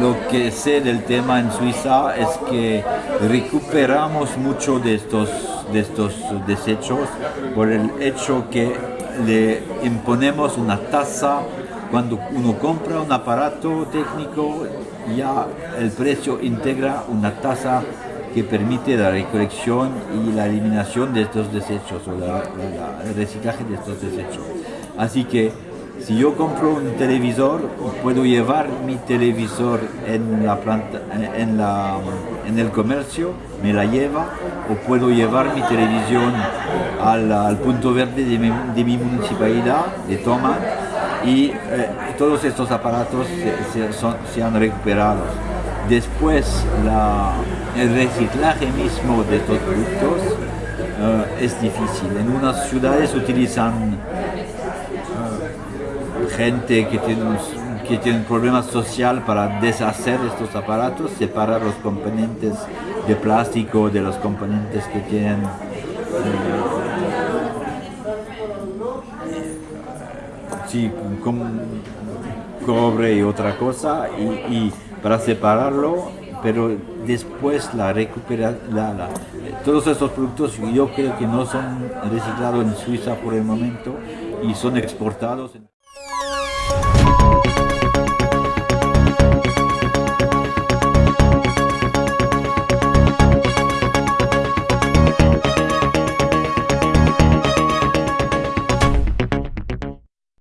Lo que sé del tema en Suiza es que recuperamos mucho de estos, de estos desechos por el hecho que le imponemos una tasa cuando uno compra un aparato técnico ya el precio integra una tasa que permite la recolección y la eliminación de estos desechos o el reciclaje de estos desechos. Así que si yo compro un televisor, puedo llevar mi televisor en, la planta, en, la, en el comercio, me la lleva, o puedo llevar mi televisión al, punto verde de mi, municipalidad, de Toma, y eh, todos estos aparatos se, han recuperado. Después, el reciclaje mismo de estos productos eh, es difícil. En unas ciudades utilizan gente que tiene, que tiene un problema social para deshacer estos aparatos, separar los componentes de plástico de los componentes que tienen sí, cobre y otra cosa y, para separarlo pero después la recupera la, todos estos productos yo creo que no son reciclados en Suiza por el momento y son exportados